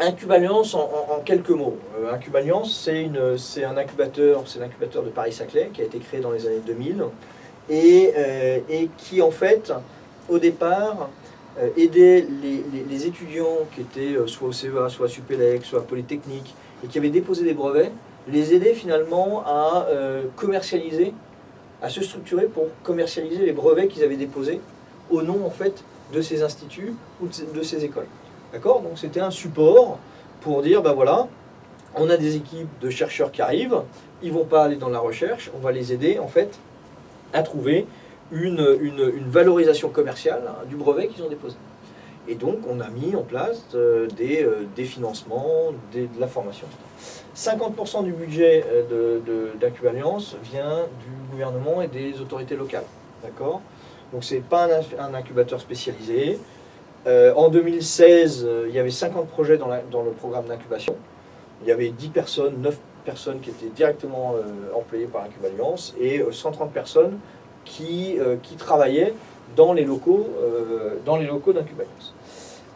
Incube Alliance, en, quelques mots. Euh, c'est un incubateur, c'est l'incubateur de Paris-Saclay qui a été créé dans les années 2000 et, euh, et qui, en fait, au départ, euh, aidait les, étudiants qui étaient euh, soit au CEA, soit à Supélec, soit à Polytechnique et qui avaient déposé des brevets, les aider finalement à commercialiser, à se structurer pour commercialiser les brevets qu'ils avaient déposés au nom, en fait, de ces instituts ou de ces écoles. D'accord Donc c'était un support pour dire, ben voilà, on a des équipes de chercheurs qui arrivent, ils vont pas aller dans la recherche, on va les aider en fait à trouver une, une- valorisation commerciale hein, du brevet qu'ils ont déposé. Et donc on a mis en place euh, des, euh, des financements, de la formation. 50% du budget euh, de, de, vient du gouvernement et des autorités locales. D'accord? Donc c'est pas un incubateur spécialisé. Euh, en 2016, euh, il y avait 50 projets dans, le programme d'incubation. Il y avait 10 personnes, 9 personnes qui étaient directement euh, employées par Incube Alliance et euh, 130 personnes qui, travaillaient dans les locaux, dans locaux d'Incube Alliance.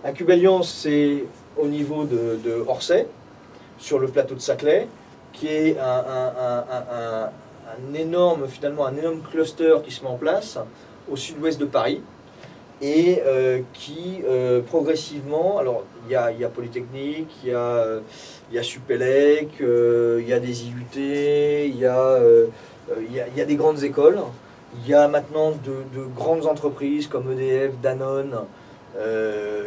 Incube Alliance, c'est au niveau de, Orsay, sur le plateau de Saclay, qui est un énorme, finalement, un énorme cluster qui se met en place au sud-ouest de Paris et euh, qui euh, progressivement, alors il y a, Polytechnique, il y a, euh, y a Supélec, il y a des IUT, il y a, y a, des grandes écoles, il y a maintenant de, de grandes entreprises comme EDF, Danone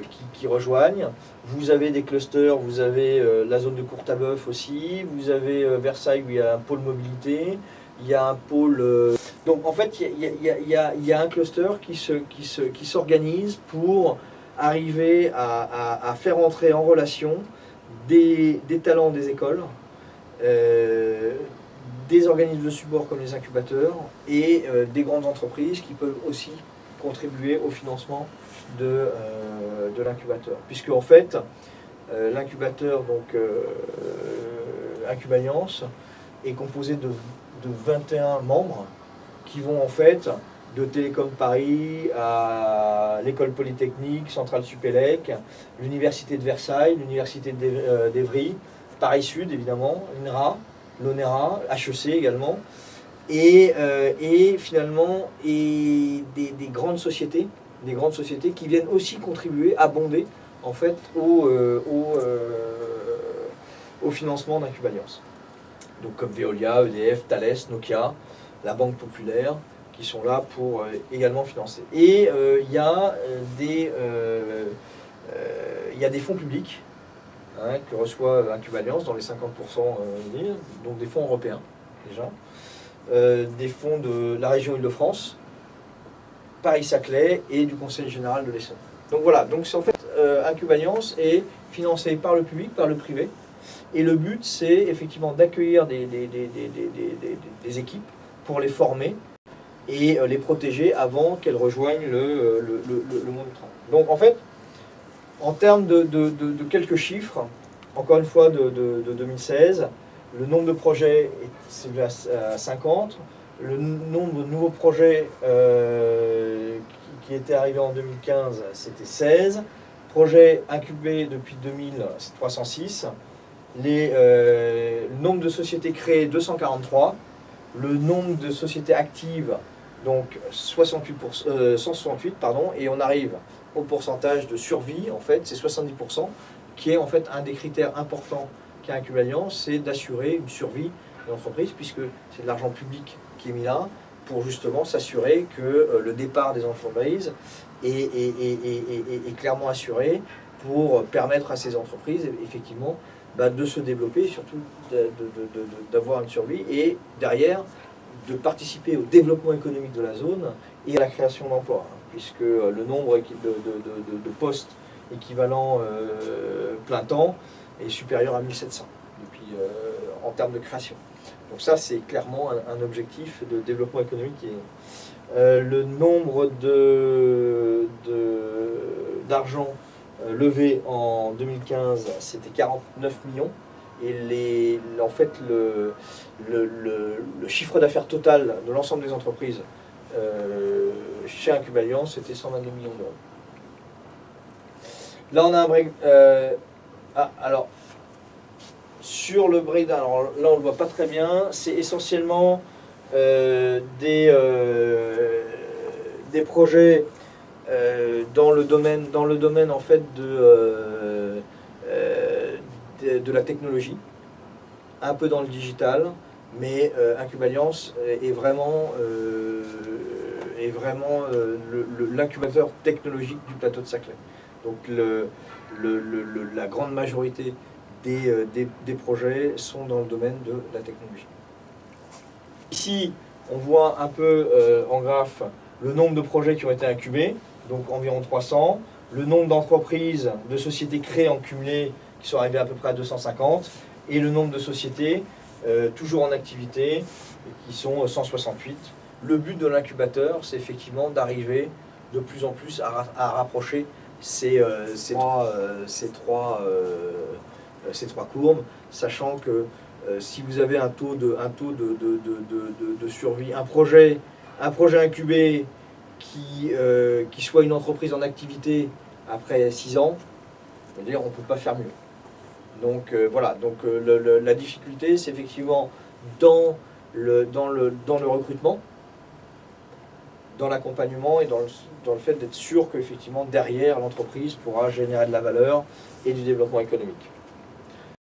qui, qui rejoignent. Vous avez des clusters, vous avez la zone de Courtabœuf aussi, vous avez Versailles où il y a un pôle mobilité, il y a un pôle... euh, donc en fait, il y a, un cluster qui se, qui se, qui s'organise pour arriver à, à- faire entrer en relation des, des talents des écoles, euh, des organismes de support comme les incubateurs et euh, des grandes entreprises qui peuvent aussi contribuer au financement de, de l'incubateur. Puisque en fait, l'incubateur, donc est composé de, de 21 membres qui vont en fait de Télécom Paris à l'école polytechnique, Centrale Supélec, l'université de Versailles, l'université euh, d'Evry, Paris Sud évidemment, l'INRA, l'ONERA, HEC également, et, euh, et finalement et des, des grandes sociétés, des grandes sociétés qui viennent aussi contribuer, abonder en fait au, au, euh, au financement d'Incube Alliance. Donc comme Veolia, EDF, Thales, Nokia, la Banque Populaire, qui sont là pour euh, également financer. Et euh, il y, a, euh, des, il y a des fonds publics hein, que reçoit Incube Alliance dans les 50%, euh, des- donc des fonds européens déjà, des fonds de la région Île-de-France, Paris-Saclay et du Conseil général de l'Essonne. Donc voilà, donc c'est en fait euh, est financé par le public, par le privé, et le but c'est effectivement d'accueillir des, des- des- des- équipes pour les former et euh, les protéger avant qu'elles rejoignent le, euh, le- le- monde du travail. Donc en fait, en termes de, de- de- quelques chiffres, encore une fois de, de- de 2016, le nombre de projets est à à 50, le nombre de nouveaux projets euh, qui étaient arrivés en 2015, c'était 16. Projets incubés depuis 2000, c'est 306. Euh, le nombre de sociétés créées, 243. Le nombre de sociétés actives, donc 68 euh, 168, pardon, et on arrive au pourcentage de survie, en fait, c'est 70%, qui est en fait un des critères importants qu'a Incube Alliance, c'est d'assurer une survie de l'entreprise, puisque c'est de l'argent public qui est mis là, pour justement s'assurer que euh, le départ des entreprises est clairement assuré pour permettre à ces entreprises, effectivement, bah, de se développer surtout d'avoir une survie et derrière de participer au développement économique de la zone et à la création d'emplois, hein, puisque euh, le nombre de, de- postes équivalents euh, plein temps est supérieur à 1700 depuis, euh, en termes de création. Donc ça, c'est clairement un, objectif de développement économique. Et, le nombre de- euh, levé en 2015, c'était 49 millions. Et les, en fait, le, le, chiffre d'affaires total de l'ensemble des entreprises euh, chez Incube Alliance, c'était 122 millions d'euros. Là, on a un break. euh, ah, alors, sur le breakdown, alors là on ne le voit pas très bien, c'est essentiellement des, projets dans, le domaine, dans le domaine en fait de, de, de, la technologie, un peu dans le digital, mais Incube Alliance est vraiment, est vraiment l'incubateur technologique du plateau de Saclay. Donc le, la grande majorité des, des, projets sont dans le domaine de la technologie. Ici, on voit un peu euh, en graphe le nombre de projets qui ont été incubés, donc environ 300, le nombre d'entreprises, de sociétés créées en cumulé qui sont arrivées à peu près à 250, et le nombre de sociétés euh, toujours en activité qui sont 168. Le but de l'incubateur, c'est effectivement d'arriver de plus en plus à, rapprocher ces, trois, courbes, sachant que euh, si vous avez un taux de, survie, un projet incubé qui, euh, qui soit une entreprise en activité après 6 ans, dire, on ne peut pas faire mieux. Donc euh, voilà, donc la difficulté, c'est effectivement dans le recrutement, dans l'accompagnement et dans le, dans le fait d'être sûr qu'effectivement derrière l'entreprise pourra générer de la valeur et du développement économique.